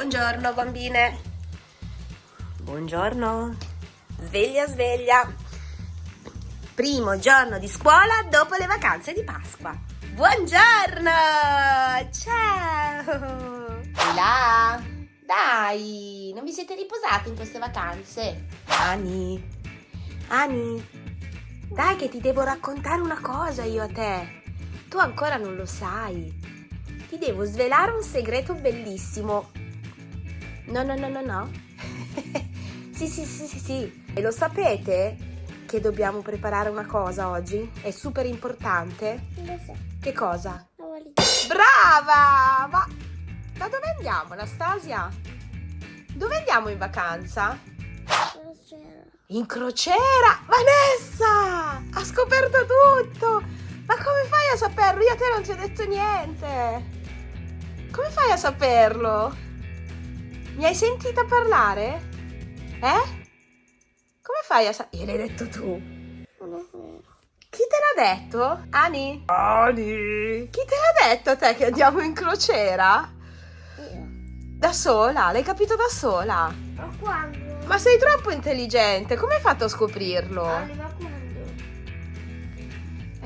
Buongiorno bambine. Buongiorno. Sveglia, sveglia. Primo giorno di scuola dopo le vacanze di Pasqua. Buongiorno. Ciao. Là. Dai, non vi siete riposati in queste vacanze? Ani. Ani. Dai che ti devo raccontare una cosa io a te. Tu ancora non lo sai. Ti devo svelare un segreto bellissimo. No, no, no, no, no. sì, sì, sì, sì, sì. E lo sapete che dobbiamo preparare una cosa oggi? È super importante. Lo so, Che cosa? Brava! Ma da dove andiamo, Anastasia? Dove andiamo in vacanza? Lo c'era. In crociera! Vanessa! Ha scoperto tutto! Ma come fai a saperlo? Io a te non ti ho detto niente! Come fai a saperlo? Mi hai sentita parlare? Eh? Come fai a saperlo? Gliel'hai detto tu? Non è vero. Chi te l'ha detto? Ani? Ani! Chi te l'ha detto a te che andiamo in crociera? Io. Da sola? L'hai capito da sola? Ma quando? Ma sei troppo intelligente, come hai fatto a scoprirlo? E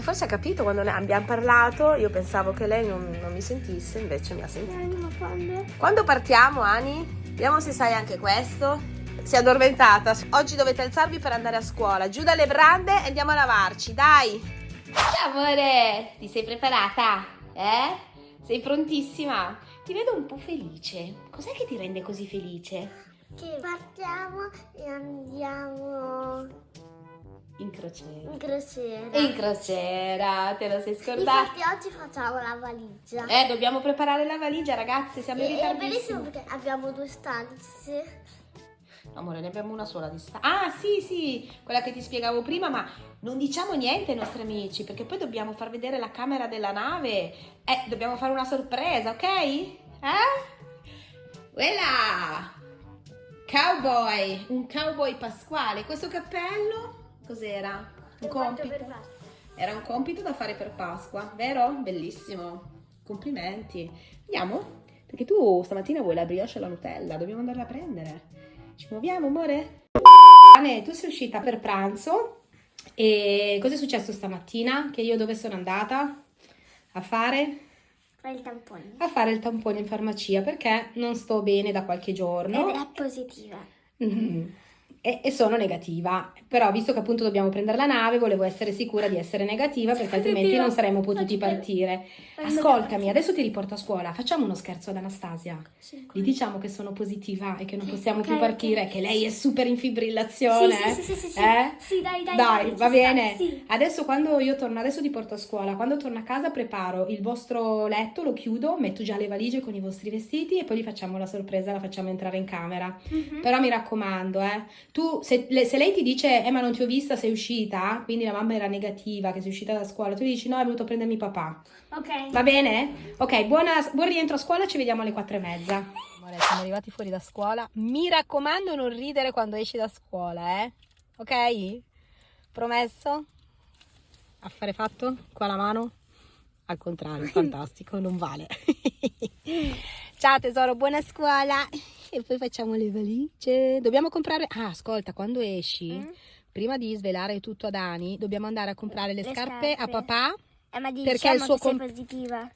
forse ha capito quando ne abbiamo parlato, io pensavo che lei non, non mi sentisse, invece mi ha sentito. Quando? Quando partiamo, Ani? Vediamo se sai anche questo. Si è addormentata. Oggi dovete alzarvi per andare a scuola. Giù dalle brande e andiamo a lavarci, dai. Ciao amore, ti sei preparata? Eh? Sei prontissima? Ti vedo un po' felice. Cos'è che ti rende così felice? Che partiamo e andiamo In crociera. in crociera. In crociera, te lo sei scordata? Infatti oggi facciamo la valigia. Eh, dobbiamo preparare la valigia, ragazze, siamo in E- è bellissimo perché abbiamo due stanze. Amore, ne abbiamo una sola di sta. Ah, sì, sì, quella che ti spiegavo prima, ma non diciamo niente ai nostri amici, perché poi dobbiamo far vedere la camera della nave. Eh, dobbiamo fare una sorpresa, ok? Eh? Quella! Cowboy, un cowboy pasquale. Questo cappello cos'era? Un compito. Era un compito da fare per Pasqua, vero? Bellissimo. Complimenti. Vediamo? Perché tu stamattina vuoi la brioche alla Nutella, dobbiamo andarla a prendere. Ci muoviamo, amore? Anne, tu sei uscita per pranzo e cosa è successo stamattina? Che io dove sono andata? A fare? Fai il tampone. A fare il tampone in farmacia perché non sto bene da qualche giorno. Ed è positiva. Mhm. E, e sono negativa, però visto che appunto dobbiamo prendere la nave, volevo essere sicura di essere negativa perché altrimenti non saremmo potuti partire. Ascoltami, adesso ti riporto a scuola, facciamo uno scherzo ad Anastasia. Sì, Gli diciamo che sono positiva e che non possiamo più partire, che lei è super in fibrillazione. Sì, sì, sì, sì, sì. Eh? Sì, dai, dai, Dai, va bene. Adesso quando io torno, adesso ti porto a scuola. Quando torno a casa preparo il vostro letto, lo chiudo, metto già le valigie con i vostri vestiti e poi gli facciamo la sorpresa, la facciamo entrare in camera. Mhm. Però mi raccomando, eh, tu se, le- se lei ti dice, eh ma non ti ho vista, sei uscita, quindi la mamma era negativa, che sei uscita da scuola, tu gli dici no, è venuto a prendermi papà. Ok. Va bene? Ok, buona- buon rientro a scuola, ci vediamo alle quattro e mezza. Amore, siamo arrivati fuori da scuola. Mi raccomando non ridere quando esci da scuola, eh? Ok? Promesso? Affare fatto? Qua la mano? Al contrario, fantastico, non vale. Ciao tesoro, buona scuola. E poi facciamo le valigie. Dobbiamo comprare... Ah, ascolta, quando esci, Mm? prima di svelare tutto a Dani, dobbiamo andare a comprare le, Le scarpe, a scarpe. papà. Eh, ma diciamo Perché il suo che positiva.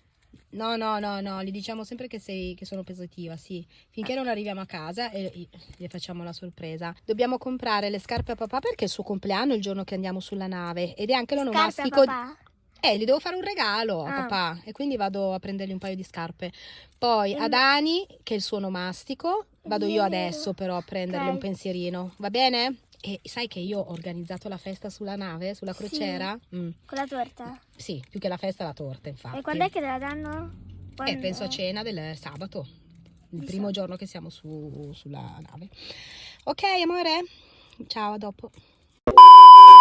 No, no, no, no, gli diciamo sempre che, sei, che sono positiva, sì. Finché non arriviamo a casa e gli facciamo la sorpresa. Dobbiamo comprare le scarpe a papà perché è il suo compleanno il giorno che andiamo sulla nave ed è anche Scarpe a l'onomastico. papà? Eh, gli devo fare un regalo a Ah. papà e quindi vado a prendergli un paio di scarpe. Poi a Mm. Dani, che è il suo onomastico, vado io Vero. adesso però a prendergli Ok. un pensierino, va bene? E sai che io ho organizzato la festa sulla nave, sulla Sì. crociera? Mm, Con la torta. Sì, più che la festa la torta, infatti. E quando è che te la danno? Eh, Quando- penso a cena del sabato, il Di primo sabato. giorno che siamo su- sulla nave. Ok, amore? Ciao, a dopo.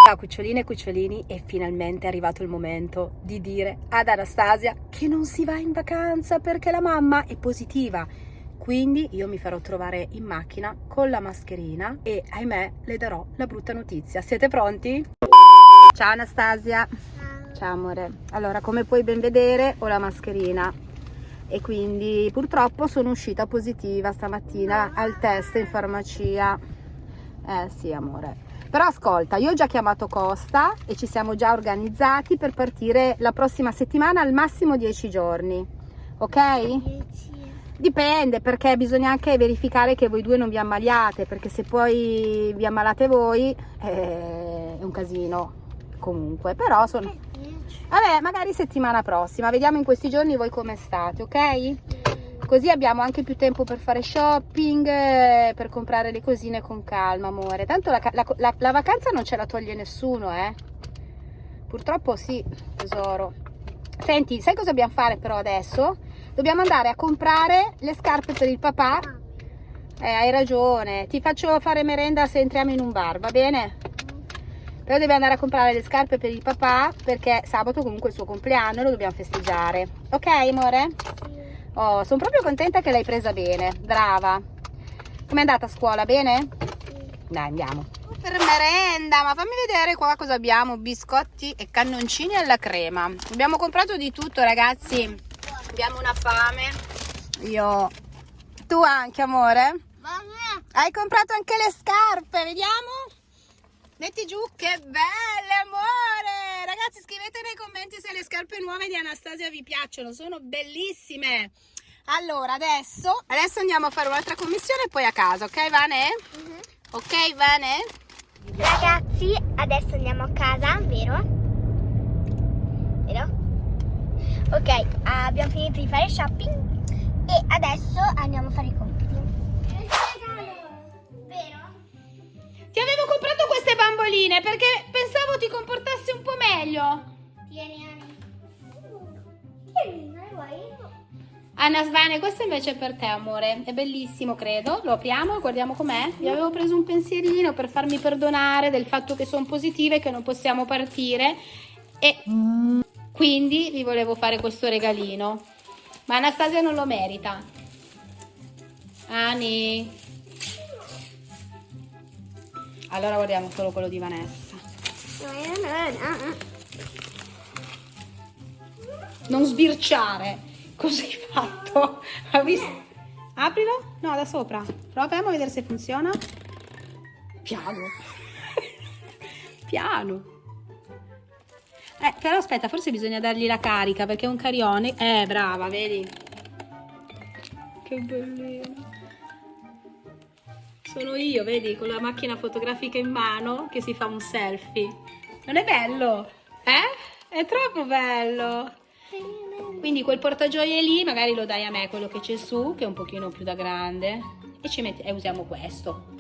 Ciao cuccioline e cucciolini, e finalmente è arrivato il momento di dire ad Anastasia che non si va in vacanza perché la mamma è positiva. Quindi io mi farò trovare in macchina con la mascherina e ahimè le darò la brutta notizia. Siete pronti? Ciao Anastasia. Ciao. Ciao amore. Allora, come puoi ben vedere, ho la mascherina. e quindi purtroppo sono uscita positiva stamattina al test in farmacia. Eh sì, amore. Però ascolta, io ho già chiamato Costa e ci siamo già organizzati per partire la prossima settimana al massimo 10 giorni. Ok? Dipende perché bisogna anche verificare che voi due non vi ammaliate, perché se poi vi ammalate voi eh, è un casino comunque, però sono... Vabbè, magari settimana prossima, vediamo in questi giorni voi come state, ok? Così abbiamo anche più tempo per fare shopping, eh, per comprare le cosine con calma, amore. Tanto la, la, la, la vacanza non ce la toglie nessuno, eh? Purtroppo sì, tesoro. Senti, sai cosa dobbiamo fare però adesso? Dobbiamo andare a comprare le scarpe per il papà. Eh, hai ragione. Ti faccio fare merenda se entriamo in un bar, va bene? Però dobbiamo andare a comprare le scarpe per il papà perché sabato comunque è il suo compleanno e lo dobbiamo festeggiare. Ok, amore? Oh, sono proprio contenta che l'hai presa bene. Brava. Com'è andata a scuola? Bene? Dai, andiamo. Per merenda, ma fammi vedere qua cosa abbiamo. Biscotti e cannoncini alla crema. Abbiamo comprato di tutto, ragazzi. Abbiamo una fame. Io... Tu anche, amore? Hai comprato anche le scarpe, vediamo? Metti giù, che belle, amore! Ragazzi, scrivete nei commenti se le scarpe nuove di Anastasia vi piacciono, sono bellissime. Allora, adesso, adesso andiamo a fare un'altra commissione e poi a casa, ok, Vane? Ok, Vane? Ragazzi, adesso andiamo a casa, vero? Vero? Ok, abbiamo finito di fare shopping e adesso andiamo a fare i compiti. Ti avevo comprato queste bamboline perché pensavo ti comportassi un po' meglio. Tieni, Ani. Tieni, non vuoi? Anna Svane, questo invece è per te, amore. È bellissimo, credo. Lo apriamo e guardiamo com'è. Vi avevo preso un pensierino per farmi perdonare del fatto che sono positiva e che non possiamo partire. E quindi vi volevo fare questo regalino. Ma Anastasia non lo merita. Ani. Allora guardiamo solo quello di Vanessa. Non sbirciare. Hai fatto? Hai visto? Aprilo? No, da sopra. Proviamo a vedere se funziona. Piano. Piano. Eh, però aspetta, forse bisogna dargli la carica perché è un carione. Eh, brava, vedi? Che bellino. Sono io, vedi, con la macchina fotografica in mano che si fa un selfie. Non è bello? Eh? È troppo bello. Quindi quel portagioie lì magari lo dai a me, quello che c'è su, che è un pochino più da grande. E ci metti, e usiamo questo.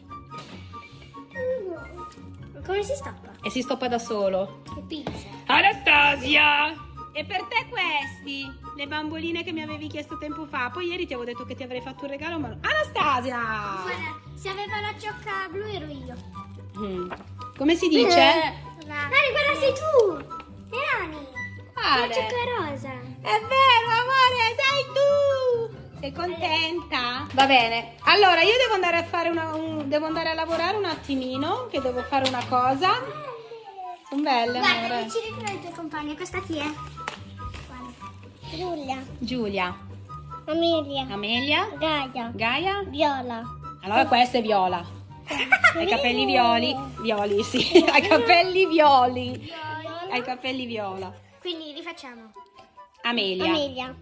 Come si stoppa? E si stoppa da solo. Che pizza. Anastasia! E per te questi, le bamboline che mi avevi chiesto tempo fa. Poi ieri ti avevo detto che ti avrei fatto un regalo, ma... Anastasia! Guarda, se aveva la ciocca blu ero io. Mm. Come si dice? Nani, guarda sei tu! E Nani! La ciocca rosa. È vero, amore, sei tu! Sei contenta? Va bene. Allora, io devo andare a fare una, un- devo andare a lavorare un attimino, che devo fare una cosa. Sono belle, Guarda, amore. decidi tra i tuoi compagni. Questa chi è? Giulia. Giulia, Amelia. Amelia, Gaia. Gaia. Viola. Allora questa è Viola. Hai i capelli violi? Violi, sì. Hai i capelli violi. Hai i capelli viola. Quindi rifacciamo. Amelia. Amelia.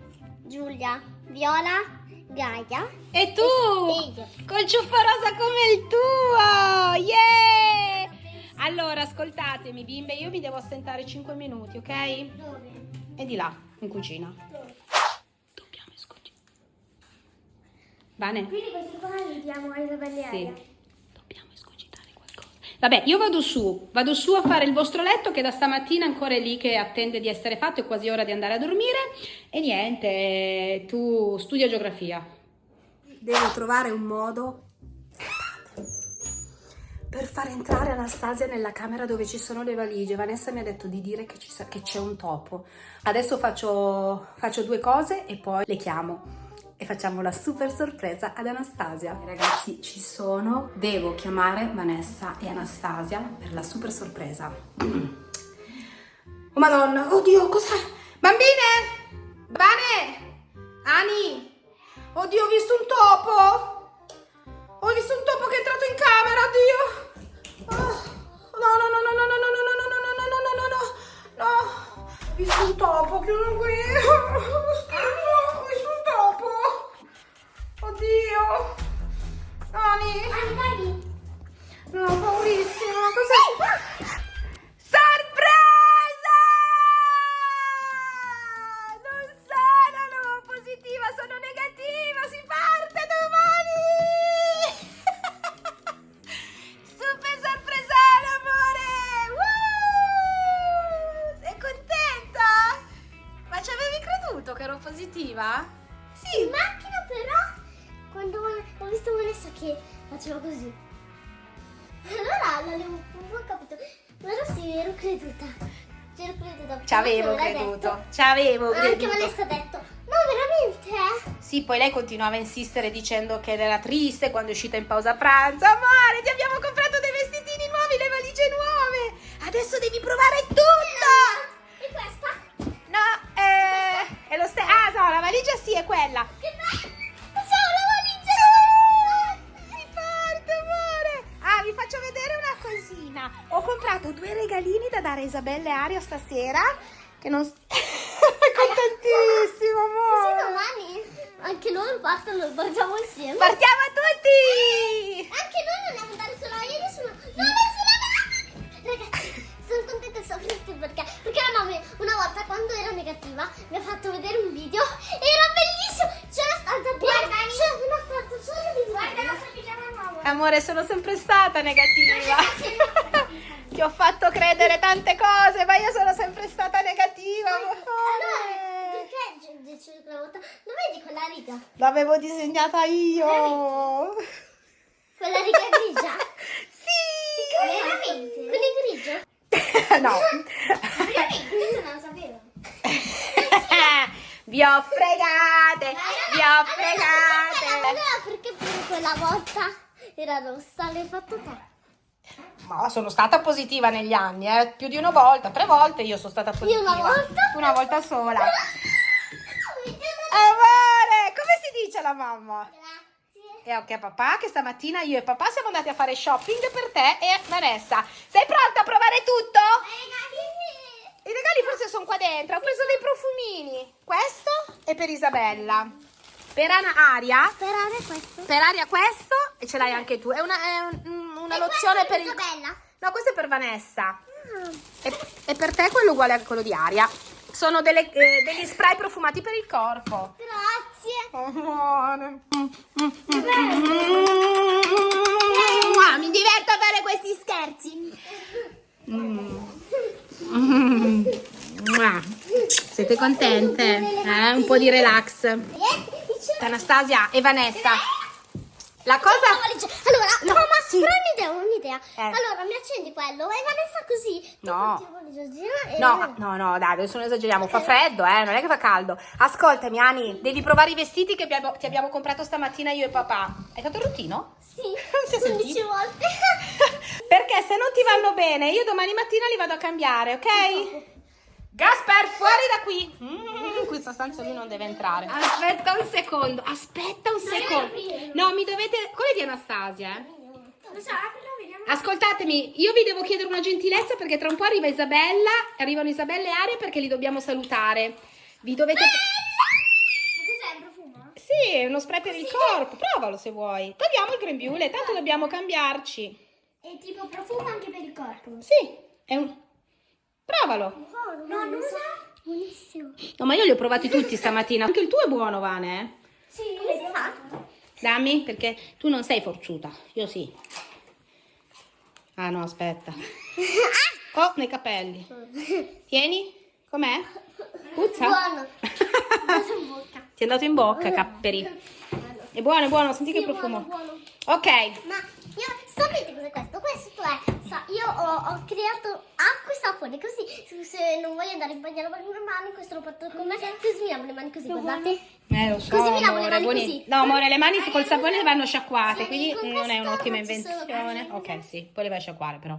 Giulia. Viola. Gaia. E tu? E. Col ciuffo rosa come il tuo! Yeah! Allora, ascoltatemi, bimbe, io mi devo assentare 5 minuti, ok? Dove? E di là, in cucina. Dobbiamo escogitare. Bene? Quindi questi qua li diamo a Isabella. Sì. Dobbiamo escogitare qualcosa. Vabbè, io vado su, vado su a fare il vostro letto che da stamattina ancora è lì che attende di essere fatto, è quasi ora di andare a dormire. E niente, tu studia geografia. Devo trovare un modo per far entrare Anastasia nella camera dove ci sono le valigie. Vanessa mi ha detto di dire che, ci sa- che c'è un topo. Adesso faccio, faccio due cose e poi le chiamo e facciamo la super sorpresa ad Anastasia. Ragazzi, ci sono. Devo chiamare Vanessa e Anastasia per la super sorpresa. Oh madonna, oddio, cos'è? Bambine! Bane! Ani! Oddio, ho visto un topo! Ho visto un topo che è entrato in camera, oddio! Ah, No, no, no, no, no, no, no, no, no, no, no, no, no, no, no, no! Ho visto un topo, chiudo qui! Che faceva così. Allora l'avevo un po' capito. Però sì, ero creduta. Ci ero creduta. Ci avevo Anche creduto, ci avevo Anche creduto. Vanessa ha detto. No, veramente? eh?" Sì, poi lei continuava a insistere dicendo che era triste quando è uscita in pausa pranzo. Amore, ti Isabella e Aria stasera. Che non... contentissimo, amore. domani anche loro partono, partiamo insieme. Partiamo tutti. Anche noi non andiamo andare solo io adesso no. No, adesso no. Ragazzi, sono contenta soffrente perché perché la mamma una volta quando era negativa mi ha fatto vedere un video era bellissimo. C'era stata piena. C'era una quarta solo di Guarda la sua. Amore, sono sempre stata negativa. Ti ho fatto credere tante cose, ma io sono sempre stata negativa. Allora, perché dice quella volta? Non vedi quella riga? L'avevo disegnata io. Quella riga grigia? Sì. Veramente? Quelli grigio? No. Questo non lo sapevo. Vi ho fregate, vi ho fregate. Allora perché pure quella volta era rossa? L'hai fatto te? Ma sono stata positiva negli anni, eh. più di una volta, tre volte io sono stata positiva. una volta? Una volta sola. Grazie. Amore, come si dice la mamma? E ok papà che stamattina io e papà siamo andati a fare shopping per te e Vanessa. Sei pronta a provare tutto? I regali forse sono qua dentro. Ho preso dei profumini. Questo è per Isabella. Per Ana Aria. Sperare questo. Per Aria questo e ce l'hai anche tu. È una, è un- una lozione per il... No, questo è per Vanessa. E, e per te quello uguale a quello di Aria. Sono delle- eh, degli spray profumati per il corpo. Grazie. Amore. Ah, mi diverto a fare questi scherzi. Mm. Mua. Siete contente? Eh? Un po' di relax. Anastasia e Vanessa. La cosa... Allora, No, mamma, sì. però un'idea, un'idea. Eh. Allora, mi accendi quello e Vanessa così. No. No, no, no, dai, adesso non esageriamo. Fa freddo, eh, non è che fa caldo. Ascoltami, Ani, devi provare i vestiti che abbiamo- ti abbiamo comprato stamattina io e papà. Hai fatto il routino? Sì, 15 sentito? volte. Perché se non ti vanno bene, io domani mattina li vado a cambiare, ok? Gasper, fuori da qui! Mm, in questa stanza lui non deve entrare. Aspetta un secondo, aspetta un secondo. No, mi dovete... È di Anastasia, eh? Lo so, aprirlo, vediamo. Ascoltatemi, io vi devo chiedere una gentilezza perché tra un po' arriva Isabella, arrivano Isabella e Aria perché li dobbiamo salutare. Vi dovete... Ma cos'è, un profumo? Sì, è uno spray per il corpo, provalo se vuoi. Togliamo il grembiule, tanto dobbiamo cambiarci. È tipo profumo anche per il corpo. Sì, è un... Provalo. Buono, no, non so. Buonissimo. No, ma io li ho provati tutti stamattina. Anche il tuo è buono, Vane, eh? Sì, come si fa? Dammi, perché tu non sei forzuta. Io sì. Ah, no, aspetta. Oh, nei capelli. Tieni. Com'è? Puzza? Buono. Cosa in bocca? Ti è andato in bocca, capperi. È buono, è buono, senti che Sì, profumo. buono, buono. Ok. Ma io sapete cos'è questo? Questo è sa- io ho, ho creato acqua e sapone così se, non voglio andare in bagno a lavare le mani questo lo porto con me così mi lavo le mani così guardate Eh, lo so, Così mi lavo le amore, mani buoni- così. No, amore, le mani col sapone vanno sciacquate, Sì, quindi con non è un'ottima invenzione. Ok, sì, poi le vai a sciacquare però.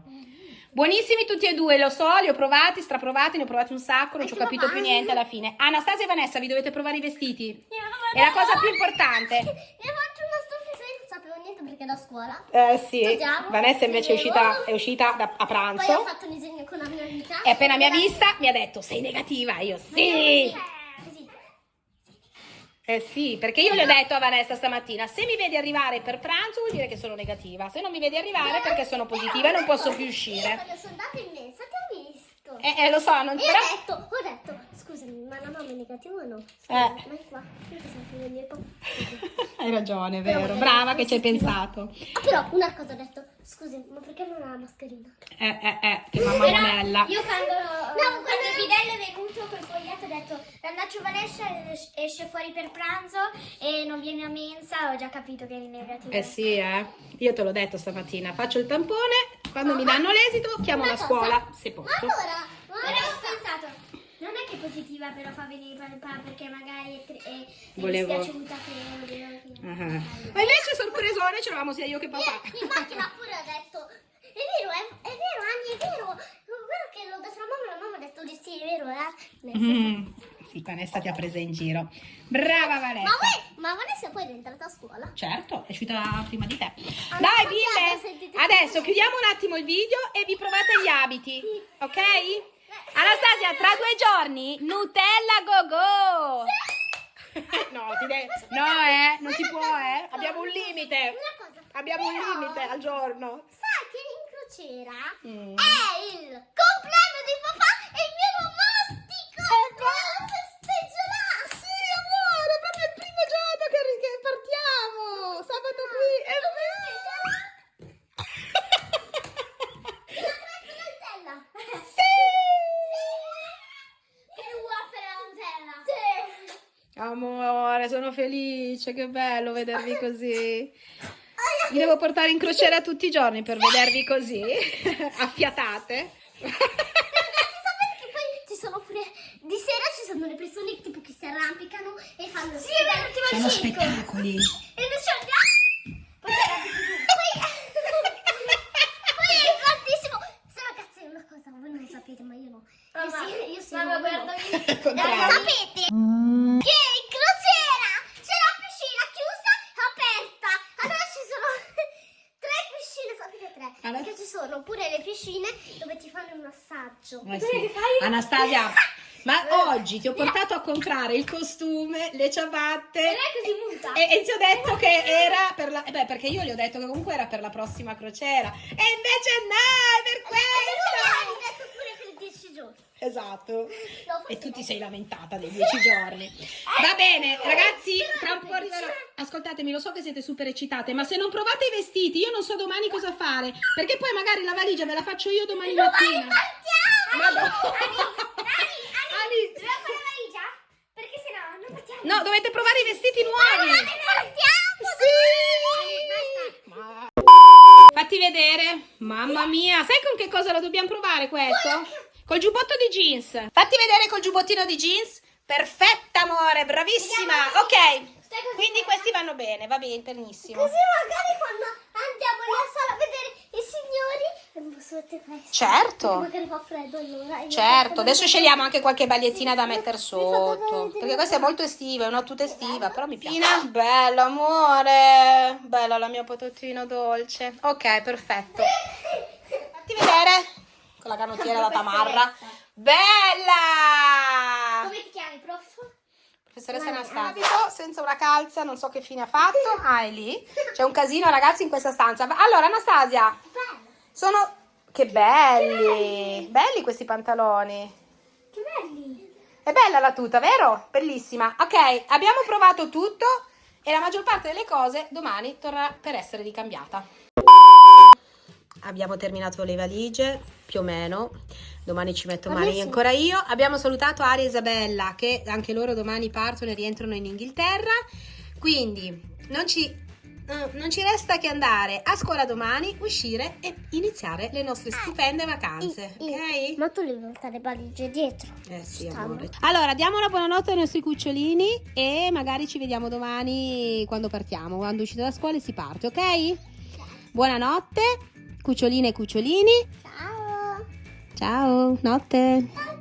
Buonissimi tutti e due, lo so, li ho provati, straprovati, ne ho provati un sacco, non ci ho capito più niente alla fine. Anastasia e Vanessa, vi dovete provare i vestiti. È la cosa più importante. Mi faccio una stufa e non sapevo niente perché da scuola. Eh sì, Studiamo, Vanessa invece è uscita, è uscita da- a Poi ho pranzo fatto un disegno con una mia amica. e appena mi ha vista mi ha detto sei negativa, io sì. Così. Eh sì, perché io le ho detto a Vanessa stamattina, se mi vedi arrivare per pranzo vuol dire che sono negativa, se non mi vedi arrivare perché sono positiva e non posso più uscire. quando sono andata in mensa ti ho visto. Eh, eh, lo so, non però... ho detto, ho detto, scusami, ma la mamma è negativa o no? Scusa, Eh. Ma è qua, io che venire Hai ragione, è vero, brava che ci hai pensato. Ah, però una cosa ho detto, scusi, ma perché non ha la mascherina? Eh, eh, eh, che mamma monella. Io quando, No, quando il bidello è venuto col foglietto ho detto Randaccio Vanessa es- esce fuori per pranzo e non viene a mensa, ho già capito che eri negativa. Eh sì, eh. Io te l'ho detto stamattina, faccio il tampone, quando mi danno l'esito chiamo la scuola, se posso. allora, ma allora è è positiva però fa venire papà perché magari è, è, è Volevo- dispiaciuta che volevo che... Ah. Ma invece sorpresone c'eravamo sia io che papà. in macchina pure ho detto, è vero, è, è vero, Anni, è vero. È vero che l'ho detto alla mamma, la mamma ha detto di sì, è vero, eh. Mm. Sì, Vanessa ti ha presa in giro. Brava Ma Vanessa. voi, ma Vanessa poi è entrata a scuola? Certo, è uscita prima di te. Ah, Dai, bimbe, adesso chiudiamo un attimo il video e vi provate gli abiti, ok? Anastasia, tra due giorni, Nutella go go! No, ti de- no, eh, non si può, eh. Abbiamo un limite. Abbiamo un limite al giorno. Sai che in crociera Mm. è il compleanno di papà e il mio nomastico! Dobbiamo festeggiare! Sì, amore, proprio il primo giorno che, che partiamo. Sabato qui, è Nutella! Sì! Il waffle alla Nutella! Sì! Amore, sono felice, che bello vedervi così. Vi devo portare in crociera tutti i giorni per vedervi così, affiatate. Ragazzi, sapete che poi ci sono pure di sera ci sono le persone tipo che si arrampicano e fanno Sì, è vero, tipo Sono spettacoli. E invece poi poi poi è tantissimo. Se ragazzi, è una cosa, voi non lo sapete, ma io no. Io Mamma, sì, io sì. mamma, guardami. Contrario. Sapete che in crociera c'è la piscina chiusa e aperta. Allora ci sono tre piscine, sapete tre? Allora? Perché ci sono pure le piscine dove ti fanno un massaggio. Eh sì. Anastasia, ma oggi ti ho portato a comprare il costume, le ciabatte. Non è così muta. E, e ti ho detto che era per la... eh Beh, perché io gli ho detto che comunque era per la prossima crociera. E invece no, è per questo! detto pure per 10 giorni. Esatto. No, E tu ti sei lamentata dei dieci giorni. Va bene, ragazzi, tra un po' arriverò. Ascoltatemi, lo so che siete super eccitate, ma se non provate i vestiti, io non so domani cosa fare. Perché poi magari la valigia ve la faccio io domani mattina. Madonna. Ani, Dobbiamo fare la valigia? Perché sennò non partiamo. No, dovete provare i vestiti nuovi. Partiamo! Sì. Fatti vedere. Mamma mia, sai con che cosa lo dobbiamo provare questo? Col giubbotto di jeans. Fatti vedere col giubbottino di jeans. Perfetta, amore, bravissima. Ok. Quindi questi vanno bene, va bene, benissimo. Così magari quando andiamo nella sala a vedere i signori mettere questo. Certo. Magari fa freddo allora. Certo, adesso scegliamo anche qualche bagliettina da mettere sotto. Perché questa è molto estiva, è una tuta estiva, però mi piace. Bella, amore. Bella la mia patatina dolce. Ok, perfetto. Fatti vedere. Con la canottiera da tamarra. Bella! Come ti chiami, prof? Professoressa Anastasia, senza una calza, non so che fine ha fatto. Ah, è lì. C'è un casino, ragazzi, in questa stanza. Allora, Anastasia, sono... Che belli! Belli questi pantaloni. Che belli! È bella la tuta, vero? Bellissima. Ok, abbiamo provato tutto e la maggior parte delle cose domani torna per essere ricambiata. Abbiamo terminato le valigie, più o meno. Domani ci metto mani sì. ancora io. Abbiamo salutato Aria e Isabella che anche loro domani partono e rientrano in Inghilterra. Quindi non ci, eh, non ci resta che andare a scuola domani, uscire e iniziare le nostre stupende vacanze. Ok? Ma tu devi portare le valigie dietro. Eh sì, Stanno. amore. Allora, diamo una buonanotte ai nostri cucciolini e magari ci vediamo domani quando partiamo, quando uscite da scuola e si parte, ok? Buonanotte, cuccioline e cucciolini. Ciao. Ciao, notte.